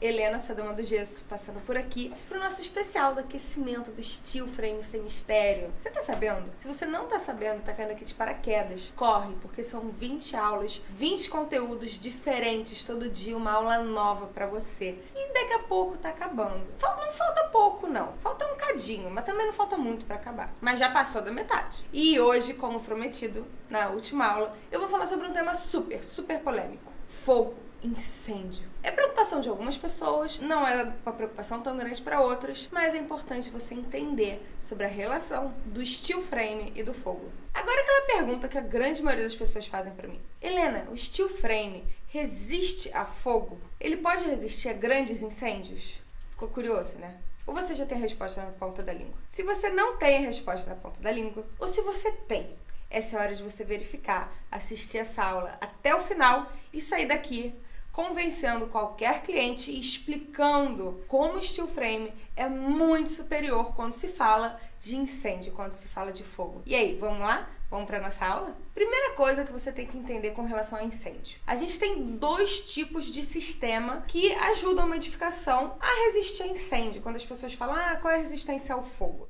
Helena, sua dama do gesso, passando por aqui pro nosso especial do aquecimento do Steel Frame Sem Mistério. Você tá sabendo? Se você não tá sabendo, tá caindo aqui de paraquedas, corre, porque são 20 aulas, 20 conteúdos diferentes todo dia, uma aula nova pra você. E daqui a pouco tá acabando. Não falta pouco, não. Falta um cadinho, mas também não falta muito pra acabar. Mas já passou da metade. E hoje, como prometido na última aula, eu vou falar sobre um tema super, super polêmico. Fogo incêndio. É preocupação de algumas pessoas, não é uma preocupação tão grande para outras, mas é importante você entender sobre a relação do steel frame e do fogo. Agora aquela pergunta que a grande maioria das pessoas fazem para mim. Helena, o steel frame resiste a fogo? Ele pode resistir a grandes incêndios? Ficou curioso, né? Ou você já tem a resposta na ponta da língua? Se você não tem a resposta na ponta da língua, ou se você tem, essa é a hora de você verificar, assistir essa aula até o final e sair daqui convencendo qualquer cliente e explicando como o steel frame é muito superior quando se fala de incêndio, quando se fala de fogo. E aí, vamos lá? Vamos para nossa aula? Primeira coisa que você tem que entender com relação a incêndio. A gente tem dois tipos de sistema que ajudam uma edificação a resistir a incêndio. Quando as pessoas falam, ah, qual é a resistência ao fogo?